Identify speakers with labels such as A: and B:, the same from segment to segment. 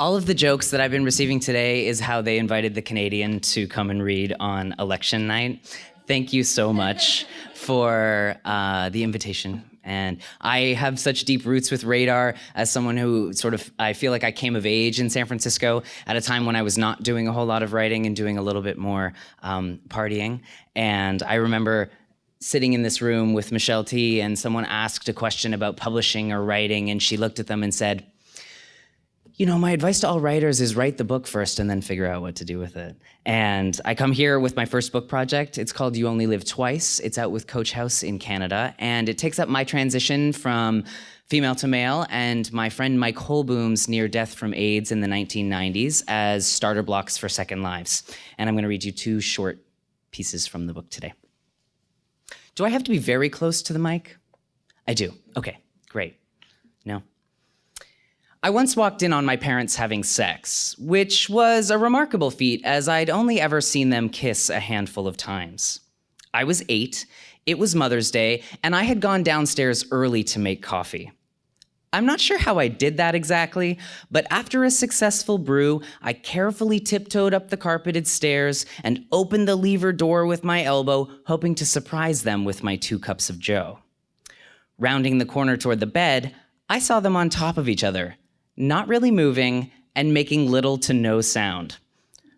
A: All of the jokes that I've been receiving today is how they invited the Canadian to come and read on election night. Thank you so much for uh, the invitation. And I have such deep roots with radar as someone who sort of, I feel like I came of age in San Francisco at a time when I was not doing a whole lot of writing and doing a little bit more um, partying. And I remember sitting in this room with Michelle Tea and someone asked a question about publishing or writing and she looked at them and said, you know, my advice to all writers is write the book first and then figure out what to do with it. And I come here with my first book project. It's called You Only Live Twice. It's out with Coach House in Canada. And it takes up my transition from female to male and my friend Mike Hoolboom's near death from AIDS in the 1990s as starter blocks for Second Lives. And I'm going to read you two short pieces from the book today. Do I have to be very close to the mic? I do. Okay, great. No? I once walked in on my parents having sex, which was a remarkable feat as I'd only ever seen them kiss a handful of times. I was eight, it was Mother's Day, and I had gone downstairs early to make coffee. I'm not sure how I did that exactly, but after a successful brew, I carefully tiptoed up the carpeted stairs and opened the lever door with my elbow, hoping to surprise them with my two cups of joe. Rounding the corner toward the bed, I saw them on top of each other, not really moving, and making little to no sound.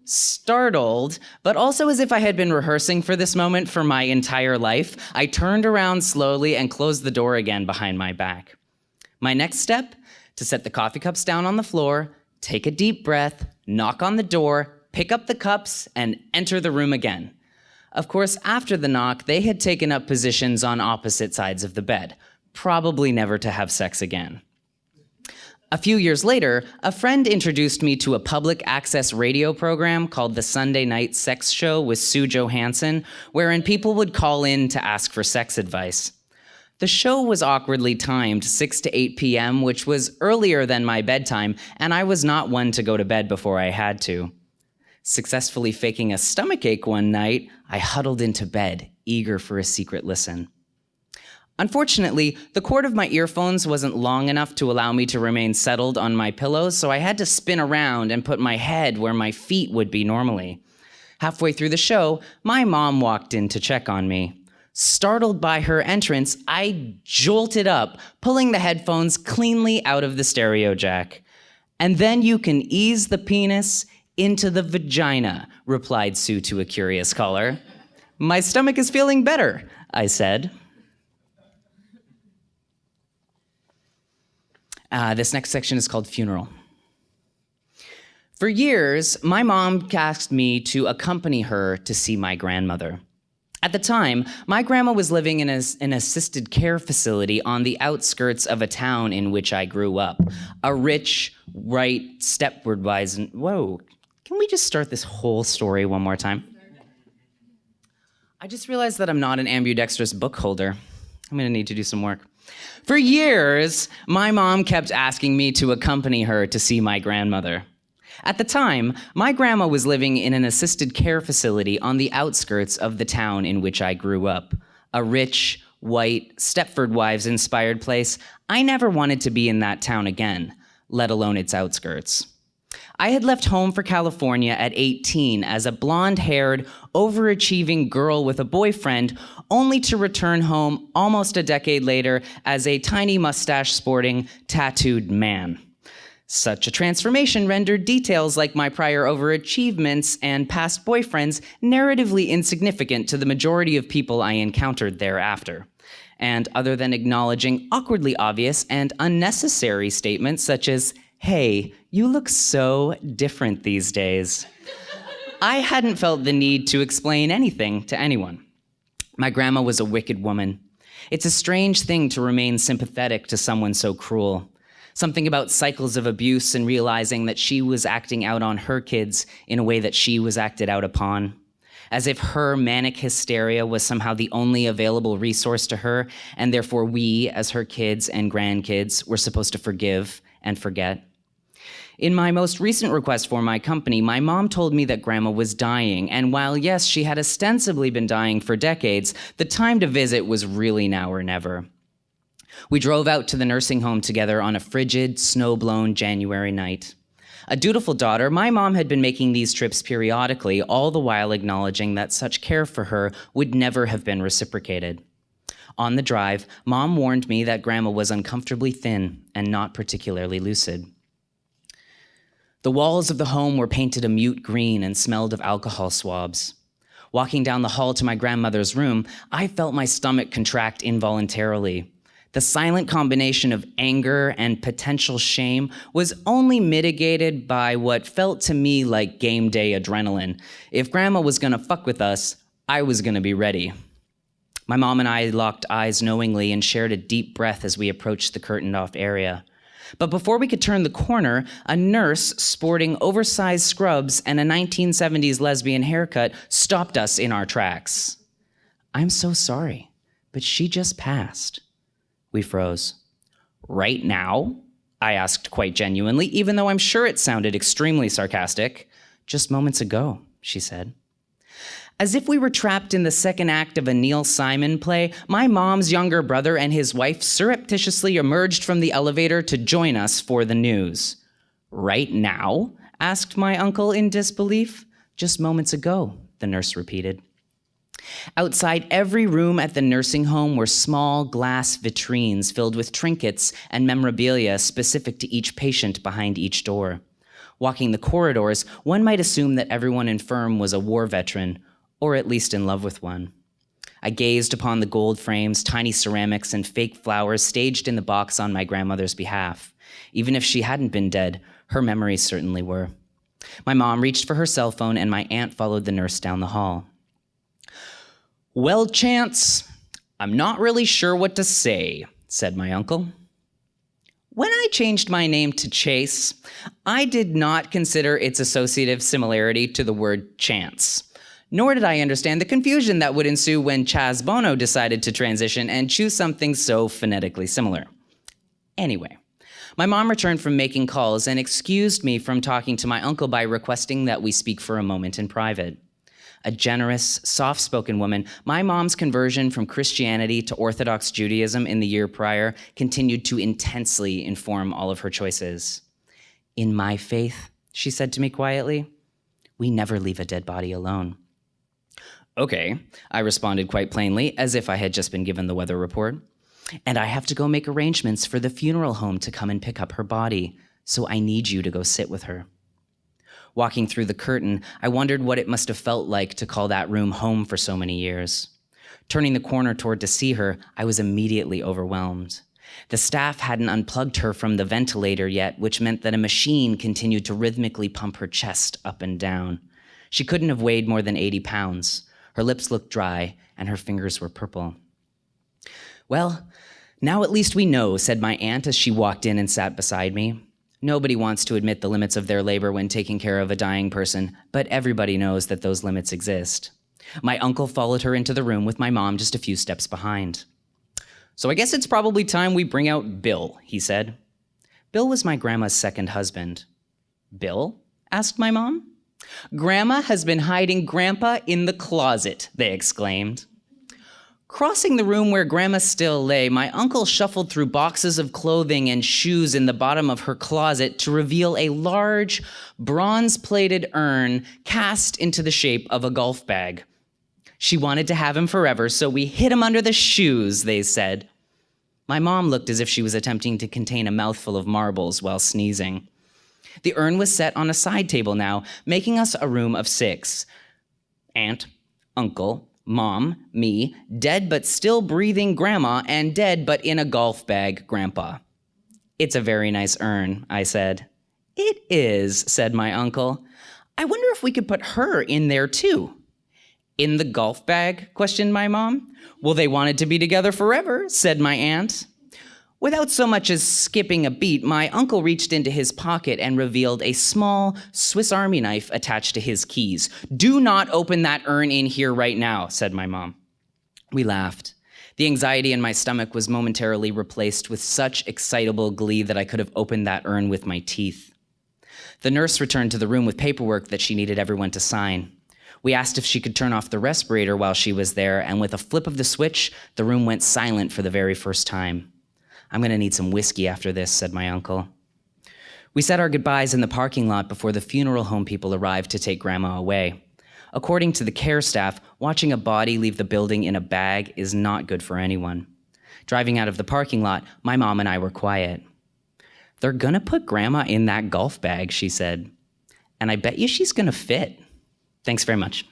A: Startled, but also as if I had been rehearsing for this moment for my entire life, I turned around slowly and closed the door again behind my back. My next step, to set the coffee cups down on the floor, take a deep breath, knock on the door, pick up the cups, and enter the room again. Of course, after the knock, they had taken up positions on opposite sides of the bed, probably never to have sex again. A few years later, a friend introduced me to a public access radio program called The Sunday Night Sex Show with Sue Johanson, wherein people would call in to ask for sex advice. The show was awkwardly timed 6 to 8 p.m., which was earlier than my bedtime, and I was not one to go to bed before I had to. Successfully faking a stomachache one night, I huddled into bed, eager for a secret listen. Unfortunately, the cord of my earphones wasn't long enough to allow me to remain settled on my pillows, so I had to spin around and put my head where my feet would be normally. Halfway through the show, my mom walked in to check on me. Startled by her entrance, I jolted up, pulling the headphones cleanly out of the stereo jack. And then you can ease the penis into the vagina, replied Sue to a curious caller. My stomach is feeling better, I said. Uh, this next section is called Funeral. For years, my mom asked me to accompany her to see my grandmother. At the time, my grandma was living in a, an assisted care facility on the outskirts of a town in which I grew up. A rich, right, Stepford Wives, and whoa, can we just start this whole story one more time? I just realized that I'm not an ambidextrous book holder. I'm gonna need to do some work. For years, my mom kept asking me to accompany her to see my grandmother. At the time, my grandma was living in an assisted care facility on the outskirts of the town in which I grew up. A rich, white, Stepford Wives inspired place. I never wanted to be in that town again, let alone its outskirts. I had left home for California at 18 as a blonde haired, overachieving girl with a boyfriend, only to return home almost a decade later as a tiny mustache sporting, tattooed man. Such a transformation rendered details like my prior overachievements and past boyfriends narratively insignificant to the majority of people I encountered thereafter. And other than acknowledging awkwardly obvious and unnecessary statements such as, hey, you look so different these days. I hadn't felt the need to explain anything to anyone. My grandma was a wicked woman. It's a strange thing to remain sympathetic to someone so cruel. Something about cycles of abuse and realizing that she was acting out on her kids in a way that she was acted out upon. As if her manic hysteria was somehow the only available resource to her, and therefore we, as her kids and grandkids, were supposed to forgive and forget. In my most recent request for my company, my mom told me that grandma was dying, and while yes, she had ostensibly been dying for decades, the time to visit was really now or never. We drove out to the nursing home together on a frigid, snow-blown January night. A dutiful daughter, my mom had been making these trips periodically, all the while acknowledging that such care for her would never have been reciprocated. On the drive, mom warned me that grandma was uncomfortably thin and not particularly lucid. The walls of the home were painted a mute green and smelled of alcohol swabs. Walking down the hall to my grandmother's room, I felt my stomach contract involuntarily. The silent combination of anger and potential shame was only mitigated by what felt to me like game day adrenaline. If grandma was gonna fuck with us, I was gonna be ready. My mom and I locked eyes knowingly and shared a deep breath as we approached the curtained off area. But before we could turn the corner, a nurse sporting oversized scrubs and a 1970s lesbian haircut stopped us in our tracks. I'm so sorry, but she just passed. We froze. Right now? I asked quite genuinely, even though I'm sure it sounded extremely sarcastic. Just moments ago, she said. As if we were trapped in the second act of a Neil Simon play, my mom's younger brother and his wife surreptitiously emerged from the elevator to join us for the news. Right now? asked my uncle in disbelief. Just moments ago, the nurse repeated. Outside every room at the nursing home were small glass vitrines filled with trinkets and memorabilia specific to each patient behind each door. Walking the corridors, one might assume that everyone infirm was a war veteran, or at least in love with one. I gazed upon the gold frames, tiny ceramics, and fake flowers staged in the box on my grandmother's behalf. Even if she hadn't been dead, her memories certainly were. My mom reached for her cell phone, and my aunt followed the nurse down the hall. Well, Chance, I'm not really sure what to say, said my uncle. When I changed my name to Chase, I did not consider its associative similarity to the word chance. Nor did I understand the confusion that would ensue when Chaz Bono decided to transition and choose something so phonetically similar. Anyway, my mom returned from making calls and excused me from talking to my uncle by requesting that we speak for a moment in private a generous, soft spoken woman, my mom's conversion from Christianity to Orthodox Judaism in the year prior continued to intensely inform all of her choices. In my faith, she said to me quietly, we never leave a dead body alone. Okay, I responded quite plainly, as if I had just been given the weather report. And I have to go make arrangements for the funeral home to come and pick up her body, so I need you to go sit with her. Walking through the curtain, I wondered what it must have felt like to call that room home for so many years. Turning the corner toward to see her, I was immediately overwhelmed. The staff hadn't unplugged her from the ventilator yet, which meant that a machine continued to rhythmically pump her chest up and down. She couldn't have weighed more than 80 pounds. Her lips looked dry, and her fingers were purple. Well, now at least we know, said my aunt as she walked in and sat beside me. Nobody wants to admit the limits of their labor when taking care of a dying person, but everybody knows that those limits exist. My uncle followed her into the room with my mom just a few steps behind. So I guess it's probably time we bring out Bill, he said. Bill was my grandma's second husband. Bill? asked my mom. Grandma has been hiding Grandpa in the closet, they exclaimed. Crossing the room where Grandma still lay, my uncle shuffled through boxes of clothing and shoes in the bottom of her closet to reveal a large, bronze plated urn cast into the shape of a golf bag. She wanted to have him forever, so we hid him under the shoes, they said. My mom looked as if she was attempting to contain a mouthful of marbles while sneezing. The urn was set on a side table now, making us a room of six. Aunt, uncle, mom, me, dead but still breathing grandma, and dead but in a golf bag grandpa. It's a very nice urn, I said. It is, said my uncle. I wonder if we could put her in there too. In the golf bag? questioned my mom. Well, they wanted to be together forever, said my aunt. Without so much as skipping a beat, my uncle reached into his pocket and revealed a small Swiss Army knife attached to his keys. Do not open that urn in here right now, said my mom. We laughed. The anxiety in my stomach was momentarily replaced with such excitable glee that I could have opened that urn with my teeth. The nurse returned to the room with paperwork that she needed everyone to sign. We asked if she could turn off the respirator while she was there, and with a flip of the switch, the room went silent for the very first time. I'm going to need some whiskey after this, said my uncle. We said our goodbyes in the parking lot before the funeral home people arrived to take Grandma away. According to the care staff, watching a body leave the building in a bag is not good for anyone. Driving out of the parking lot, my mom and I were quiet. They're gonna put Grandma in that golf bag, she said. And I bet you she's gonna fit. Thanks very much.